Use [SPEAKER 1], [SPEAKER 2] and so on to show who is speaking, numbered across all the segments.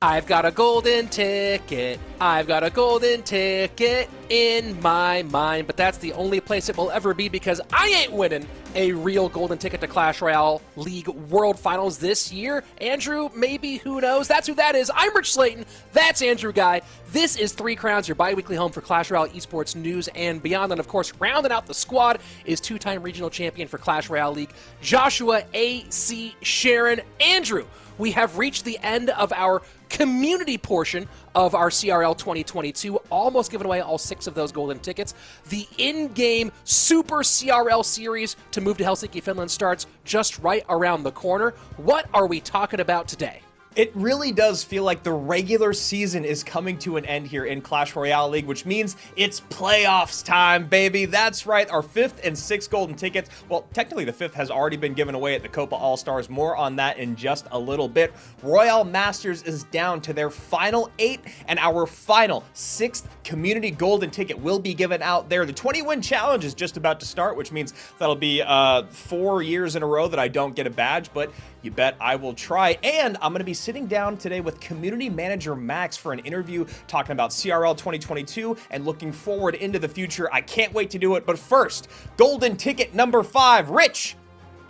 [SPEAKER 1] I've got a golden ticket. I've got a golden ticket in my mind, but that's the only place it will ever be because I ain't winning a real golden ticket to Clash Royale League World Finals this year. Andrew, maybe, who knows? That's who that is. I'm Rich Slayton. That's Andrew Guy. This is Three Crowns, your bi weekly home for Clash Royale esports news and beyond. And of course, rounding out the squad is two time regional champion for Clash Royale League, Joshua A.C. Sharon. Andrew, we have reached the end of our community portion of our CRL 2022, almost giving away all six of those golden tickets. The in game Super CRL series to move to Helsinki, Finland starts just right around the corner. What are we talking about today?
[SPEAKER 2] It really does feel like the regular season is coming to an end here in Clash Royale League, which means it's playoffs time, baby. That's right, our fifth and sixth golden tickets. Well, technically the fifth has already been given away at the Copa All-Stars. More on that in just a little bit. Royale Masters is down to their final eight, and our final sixth community golden ticket will be given out there. The 20-win challenge is just about to start, which means that'll be uh, four years in a row that I don't get a badge, but you bet I will try. And I'm going to be sitting down today with community manager Max for an interview talking about CRL 2022 and looking forward into the future. I can't wait to do it. But first, golden ticket number five. Rich,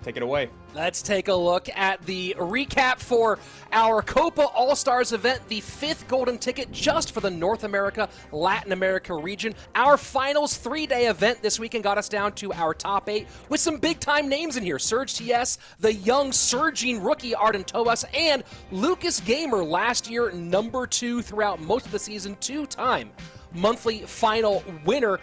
[SPEAKER 2] take it away.
[SPEAKER 1] Let's take a look at the recap for our Copa All Stars event, the fifth golden ticket just for the North America, Latin America region. Our finals three day event this weekend got us down to our top eight with some big time names in here Surge TS, the young surging rookie Arden Toas, and Lucas Gamer, last year number two throughout most of the season, two time monthly final winner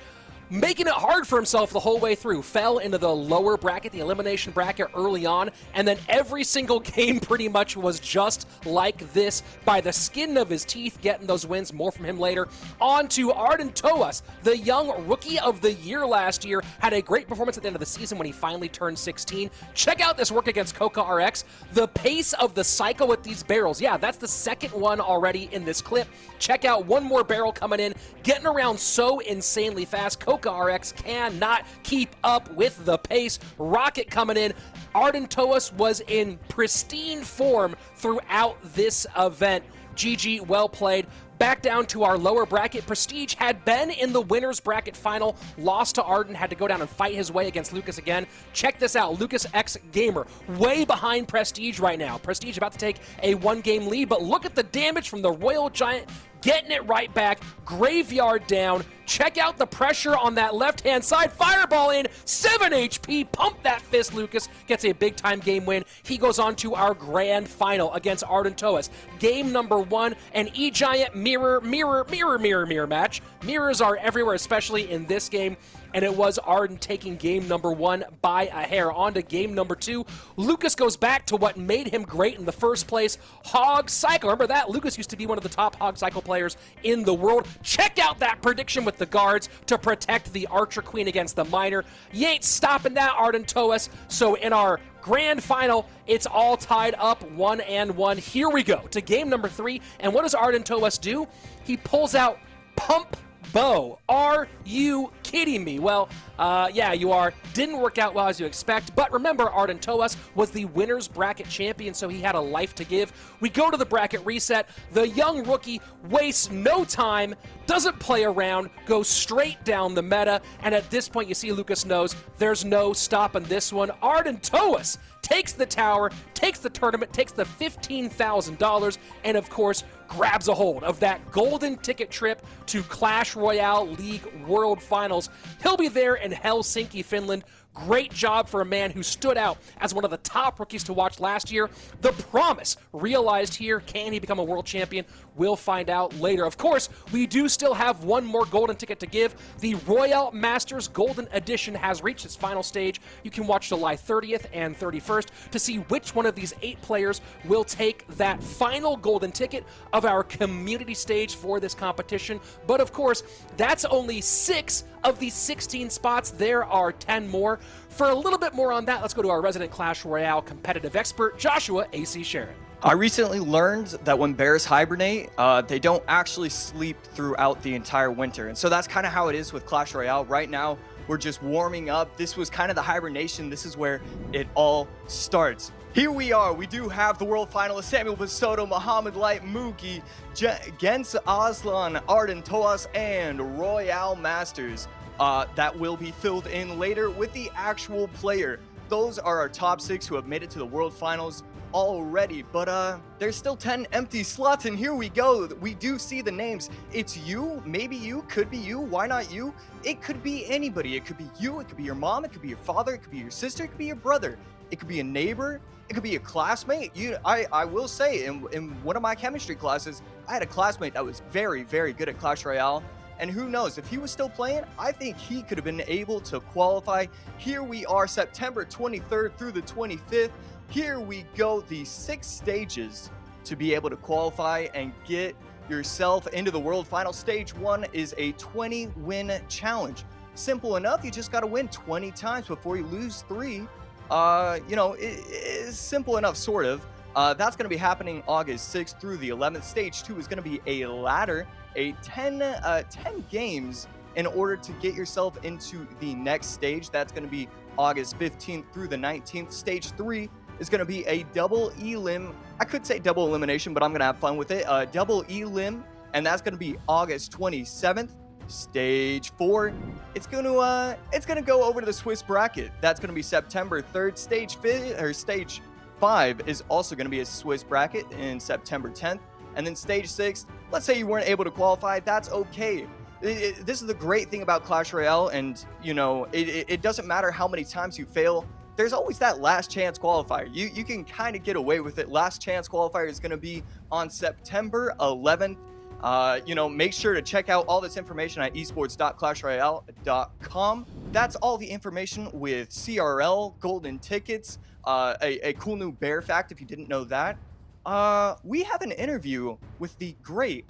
[SPEAKER 1] making it hard for himself the whole way through. Fell into the lower bracket, the elimination bracket early on, and then every single game pretty much was just like this by the skin of his teeth, getting those wins. More from him later. On to Arden Toas, the young rookie of the year last year, had a great performance at the end of the season when he finally turned 16. Check out this work against Coca RX. The pace of the cycle with these barrels. Yeah, that's the second one already in this clip. Check out one more barrel coming in, getting around so insanely fast. Coca Hoka RX cannot keep up with the pace. Rocket coming in. Arden Toas was in pristine form throughout this event. GG, well played. Back down to our lower bracket. Prestige had been in the winner's bracket final, lost to Arden, had to go down and fight his way against Lucas again. Check this out Lucas X Gamer, way behind Prestige right now. Prestige about to take a one game lead, but look at the damage from the Royal Giant getting it right back, graveyard down. Check out the pressure on that left-hand side. Fireball in, 7 HP. Pump that fist, Lucas. Gets a big-time game win. He goes on to our grand final against Arden Toas. Game number one, an E-Giant mirror, mirror, mirror, mirror, mirror match. Mirrors are everywhere, especially in this game and it was Arden taking game number one by a hair. On to game number two. Lucas goes back to what made him great in the first place, Hog Cycle. Remember that? Lucas used to be one of the top Hog Cycle players in the world. Check out that prediction with the guards to protect the Archer Queen against the Miner. You ain't stopping that, Arden Toas. So in our grand final. It's all tied up one and one. Here we go to game number three. And what does Arden Toas do? He pulls out Pump Bow. Are you kidding me? Well, uh, yeah, you are. Didn't work out well as you expect, but remember, Arden Toas was the winner's bracket champion, so he had a life to give. We go to the bracket reset. The young rookie wastes no time, doesn't play around, goes straight down the meta, and at this point, you see Lucas knows there's no stopping this one. Arden Toas takes the tower, takes the tournament, takes the $15,000, and of course, grabs a hold of that golden ticket trip to Clash Royale League World Finals. He'll be there in Helsinki, Finland Great job for a man who stood out as one of the top rookies to watch last year. The promise realized here. Can he become a world champion? We'll find out later. Of course, we do still have one more golden ticket to give. The Royale Masters Golden Edition has reached its final stage. You can watch July 30th and 31st to see which one of these eight players will take that final golden ticket of our community stage for this competition. But of course, that's only six of the 16 spots. There are 10 more. For a little bit more on that, let's go to our resident Clash Royale competitive expert, Joshua A.C. Sharon.
[SPEAKER 3] I recently learned that when bears hibernate, uh, they don't actually sleep throughout the entire winter. And so that's kind of how it is with Clash Royale. Right now, We're just warming up. This was kind of the hibernation. This is where it all starts. Here we are. We do have the world finalists Samuel Basoto, Mohamed Light, Mugi, Gens Aslan, Arden Toas, and Royale Masters. Uh, that will be filled in later with the actual player. Those are our top six who have made it to the world finals already, but uh, there's still 10 empty slots, and here we go. We do see the names. It's you, maybe you, could be you, why not you? It could be anybody. It could be you, it could be your mom, it could be your father, it could be your sister, it could be your brother, it could be a neighbor, it could be a classmate. You, I, I will say, in, in one of my chemistry classes, I had a classmate that was very, very good at Clash Royale. And who knows, if he was still playing, I think he could have been able to qualify. Here we are, September 23rd through the 25th. Here we go, the six stages to be able to qualify and get yourself into the world final. Stage one is a 20 win challenge. Simple enough, you just got to win 20 times before you lose three. Uh, you know, it is simple enough, sort of. Uh, that's going to be happening August 6th through the 11th. Stage two is going to be a ladder, a 10, uh, 10 games in order to get yourself into the next stage. That's going to be August 15th through the 19th. Stage three is going to be a double elim. I could say double elimination, but I'm going to have fun with it. Uh, double elim, and that's going to be August 27th. Stage four, it's going to uh, it's going to go over to the Swiss bracket. That's going to be September 3rd. Stage fifth or stage five is also going to be a Swiss bracket in September 10th. And then stage six, let's say you weren't able to qualify, that's okay. It, it, this is the great thing about Clash Royale, and you know, it, it doesn't matter how many times you fail there's always that last chance qualifier. You you can kind of get away with it. Last chance qualifier is going to be on September 11th. Uh, you know, make sure to check out all this information at esports.clashroyale.com. That's all the information with CRL, golden tickets, uh, a, a cool new bear fact if you didn't know that. Uh, we have an interview with the great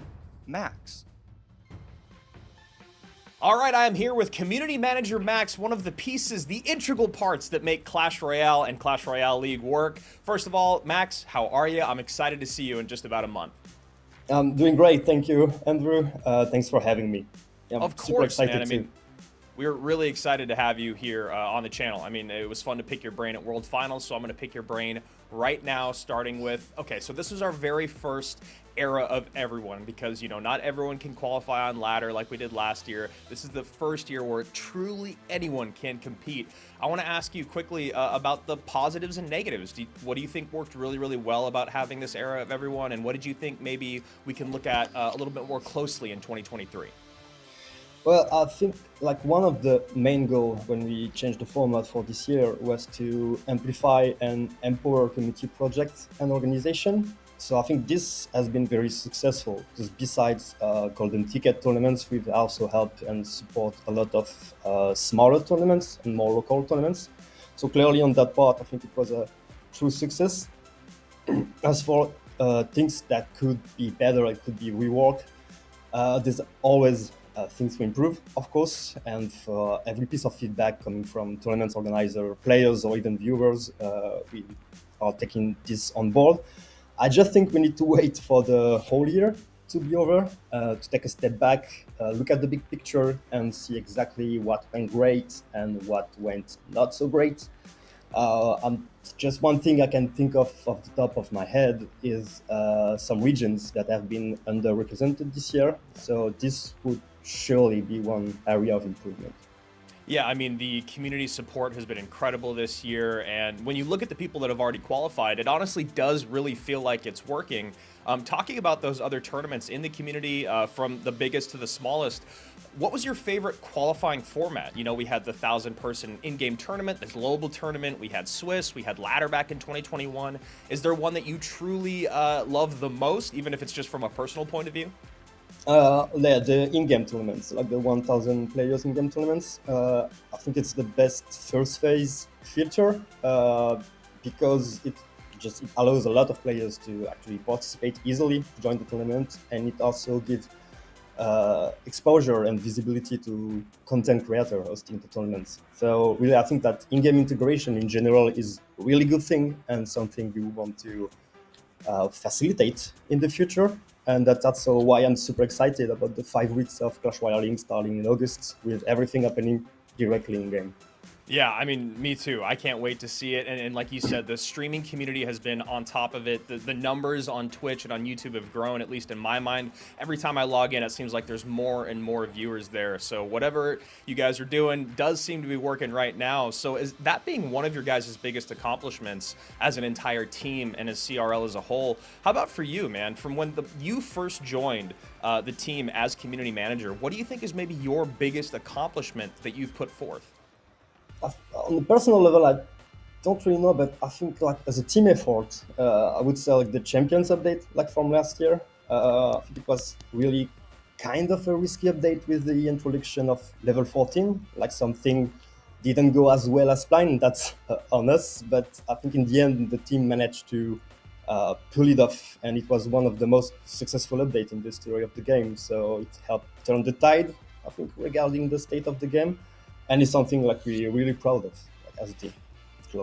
[SPEAKER 3] Max.
[SPEAKER 2] All right, I am here with Community Manager Max, one of the pieces, the integral parts that make Clash Royale and Clash Royale League work. First of all, Max, how are you? I'm excited to see you in just about a month.
[SPEAKER 4] I'm doing great, thank you, Andrew. Uh, thanks for having me.
[SPEAKER 2] I'm of course, man. I mean, we're really excited to have you here uh, on the channel. I mean, it was fun to pick your brain at World Finals, so I'm going to pick your brain right now, starting with, okay, so this is our very first era of everyone because, you know, not everyone can qualify on ladder like we did last year. This is the first year where truly anyone can compete. I want to ask you quickly uh, about the positives and negatives. Do you, what do you think worked really, really well about having this era of everyone? And what did you think maybe we can look at uh, a little bit more closely in 2023?
[SPEAKER 4] Well, I think like one of the main goals when we changed the format for this year was to amplify and empower community projects and organization. So I think this has been very successful because besides uh, golden ticket tournaments, we've also helped and support a lot of uh, smaller tournaments and more local tournaments. So clearly on that part, I think it was a true success. As for uh, things that could be better, it could be reworked. Uh, there's always uh, things to improve, of course, and for every piece of feedback coming from tournament organizer, players, or even viewers, uh, we are taking this on board. I just think we need to wait for the whole year to be over, uh, to take a step back, uh, look at the big picture, and see exactly what went great and what went not so great. Uh, just one thing I can think of off the top of my head is uh, some regions that have been underrepresented this year. So this would surely be one area of improvement.
[SPEAKER 2] Yeah, I mean, the community support has been incredible this year. And when you look at the people that have already qualified, it honestly does really feel like it's working. Um, talking about those other tournaments in the community, uh, from the biggest to the smallest, what was your favorite qualifying format? You know, we had the thousand person in-game tournament, the global tournament, we had Swiss, we had ladder back in 2021. Is there one that you truly uh, love the most, even if it's just from a personal point of view?
[SPEAKER 4] Uh, yeah, the in-game tournaments, like the 1,000 players in-game tournaments. Uh, I think it's the best first phase filter uh, because it just it allows a lot of players to actually participate easily, to join the tournament, and it also gives uh, exposure and visibility to content creator hosting the tournaments. So really, I think that in-game integration in general is a really good thing and something we want to uh, facilitate in the future. And that's also why I'm super excited about the five weeks of Clash Royale starting in August with everything happening directly in game.
[SPEAKER 2] Yeah, I mean, me too. I can't wait to see it. And, and, like you said, the streaming community has been on top of it. The, the numbers on Twitch and on YouTube have grown, at least in my mind. Every time I log in, it seems like there's more and more viewers there. So whatever you guys are doing does seem to be working right now. So is that being one of your guys' biggest accomplishments as an entire team and as CRL as a whole? How about for you, man? From when the, you first joined uh, the team as community manager, what do you think is maybe your biggest accomplishment that you've put forth?
[SPEAKER 4] On the personal level, I don't really know, but I think like as a team effort, uh, I would say like the Champions update, like from last year, uh, I think it was really kind of a risky update with the introduction of level 14, like something didn't go as well as planned. That's uh, on us, but I think in the end the team managed to uh, pull it off, and it was one of the most successful updates in the history of the game. So it helped turn the tide, I think, regarding the state of the game and it's something like we're really proud of like, as a team.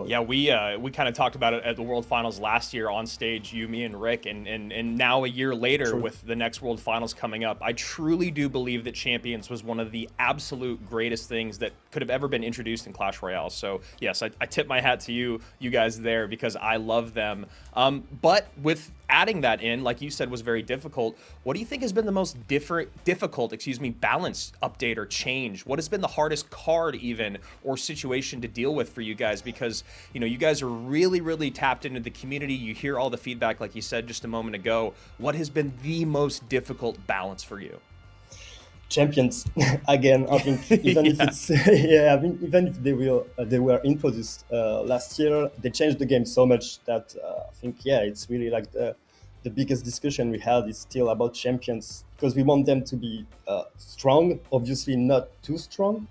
[SPEAKER 2] Yeah, we uh, we kind of talked about it at the World Finals last year on stage, you, me, and Rick, and and, and now a year later True. with the next World Finals coming up, I truly do believe that Champions was one of the absolute greatest things that could have ever been introduced in Clash Royale. So yes, I, I tip my hat to you, you guys there, because I love them. Um, but with adding that in, like you said, was very difficult. What do you think has been the most different, difficult, excuse me, balance update or change? What has been the hardest card even or situation to deal with for you guys? Because, you know, you guys are really, really tapped into the community. You hear all the feedback, like you said just a moment ago. What has been the most difficult balance for you?
[SPEAKER 4] Champions again. I think even yeah. if it's yeah, I mean even if they will uh, they were introduced uh, last year, they changed the game so much that uh, I think yeah, it's really like the the biggest discussion we had is still about champions because we want them to be uh, strong, obviously not too strong.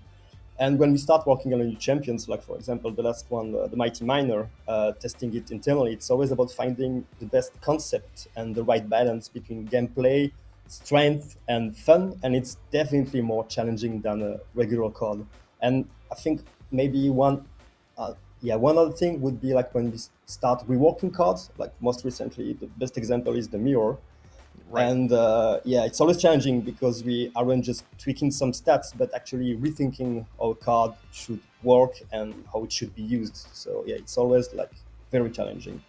[SPEAKER 4] And when we start working on new champions, like for example the last one, uh, the Mighty Miner, uh, testing it internally, it's always about finding the best concept and the right balance between gameplay strength and fun, and it's definitely more challenging than a regular card. And I think maybe one, uh, yeah, one other thing would be like when we start reworking cards. Like most recently, the best example is the mirror. Right. And uh, yeah, it's always challenging because we aren't just tweaking some stats, but actually rethinking how a card should work and how it should be used. So yeah, it's always like very challenging.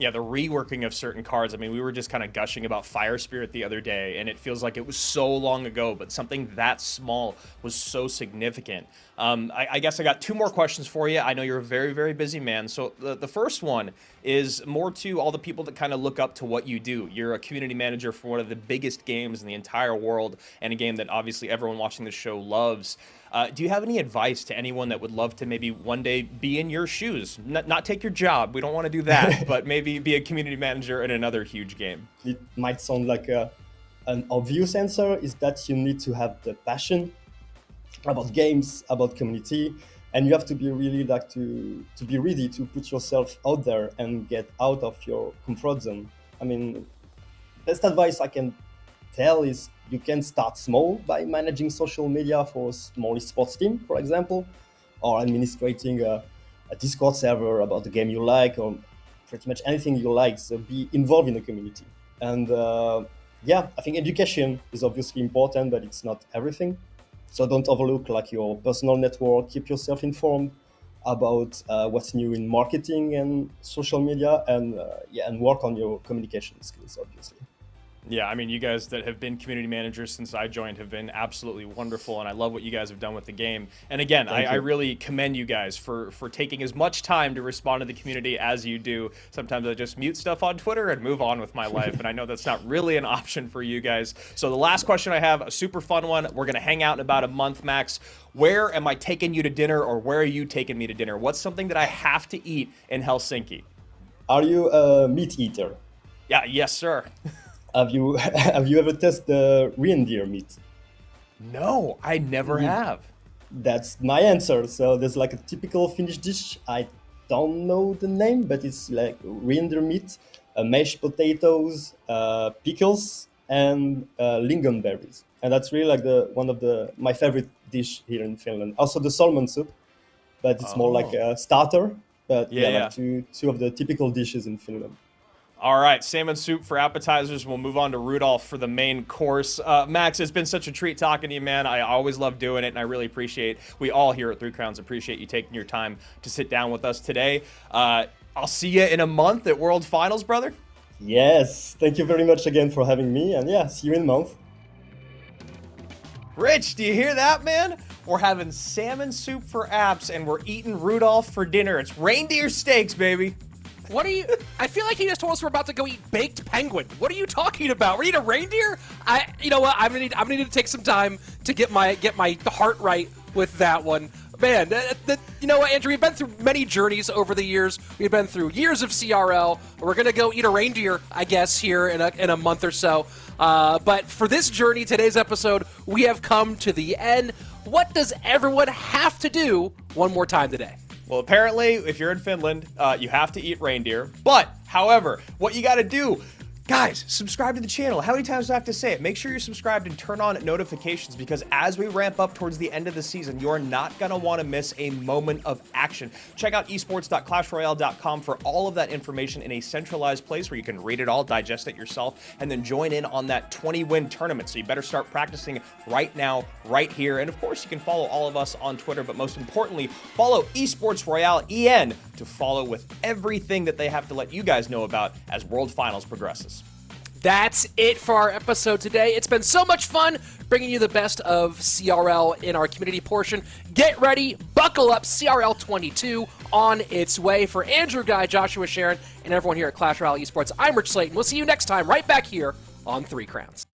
[SPEAKER 2] Yeah, the reworking of certain cards. I mean, we were just kind of gushing about Fire Spirit the other day, and it feels like it was so long ago, but something that small was so significant. Um, I, I, guess I got two more questions for you. I know you're a very, very busy man. So the, the first one is more to all the people that kind of look up to what you do. You're a community manager for one of the biggest games in the entire world, and a game that obviously everyone watching the show loves. Uh, do you have any advice to anyone that would love to maybe one day be in your shoes? N not take your job. We don't want to do that, but maybe be a community manager in another huge game.
[SPEAKER 4] It might sound like a, an obvious answer is that you need to have the passion about games, about community, and you have to be really like to to be ready to put yourself out there and get out of your comfort zone. I mean, best advice I can tell is you can start small by managing social media for a small sports team, for example, or administrating a, a Discord server about the game you like, or pretty much anything you like. So be involved in the community. And uh, yeah, I think education is obviously important, but it's not everything. So don't overlook like your personal network. Keep yourself informed about uh, what's new in marketing and social media, and uh, yeah, and work on your communication skills, obviously.
[SPEAKER 2] Yeah, I mean, you guys that have been community managers since I joined have been absolutely wonderful, and I love what you guys have done with the game. And again, I, I, really commend you guys for for taking as much time to respond to the community as you do. Sometimes I just mute stuff on Twitter and move on with my life, and I know that's not really an option for you guys. So the last question I have, a super fun one. We're gonna hang out in about a month max. Where am I taking you to dinner, or where are you taking me to dinner? What's something that I have to eat in Helsinki?
[SPEAKER 4] Are you a meat eater?
[SPEAKER 2] Yeah, yes, sir.
[SPEAKER 4] Have you have you ever tested the reindeer meat?
[SPEAKER 2] No, I never mm. have.
[SPEAKER 4] That's my answer. So there's like a typical Finnish dish. I don't know the name, but it's like reindeer meat, uh, mashed potatoes, uh, pickles, and uh, lingonberries. And that's really like the one of the my favorite dish here in Finland. Also the salmon soup, but it's oh. more like oh. a starter. But yeah, yeah, yeah. Like two two of the typical dishes in Finland.
[SPEAKER 2] All right, salmon soup for appetizers. We'll move on to Rudolph for the main course. Uh, Max, it's been such a treat talking to you, man. I always love doing it, and I really appreciate. We all here at Three Crowns appreciate you taking your time to sit down with us today. Uh, I'll see you in a month at World Finals, brother.
[SPEAKER 4] Yes, thank you very much again for having me, and yeah, see you in a month.
[SPEAKER 2] Rich, do you hear that, man? We're having salmon soup for apps, and we're eating Rudolph for dinner. It's reindeer steaks, baby.
[SPEAKER 1] What are you? I feel like he just told us we're about to go eat baked penguin. What are you talking about? We're eating a reindeer? I, you know what? I'm gonna need. I'm gonna need to take some time to get my get my heart right with that one. Man, that, that, you know what, Andrew? We've been through many journeys over the years. We've been through years of CRL. We're gonna go eat a reindeer, I guess, here in a, in a month or so. Uh, but for this journey, today's episode, we have come to the end. What does everyone have to do one more time today?
[SPEAKER 2] Well, apparently, if you're in Finland, uh, you have to eat reindeer. But, however, what you got to do Guys, subscribe to the channel. How many times do I have to say it? Make sure you're subscribed and turn on notifications because as we ramp up towards the end of the season, you're not going to want to miss a moment of action. Check out esports.clashroyale.com for all of that information in a centralized place where you can read it all, digest it yourself, and then join in on that 20 win tournament. So you better start practicing right now, right here. And of course, you can follow all of us on Twitter, but most importantly, follow Esports Royale EN to follow with everything that they have to let you guys know about as World Finals progresses.
[SPEAKER 1] That's it for our episode today. It's been so much fun bringing you the best of CRL in our community portion. Get ready, buckle up, CRL 22 on its way. For Andrew Guy, Joshua Sharon, and everyone here at Clash Royale Esports, I'm Rich Slayton. We'll see you next time right back here on Three Crowns.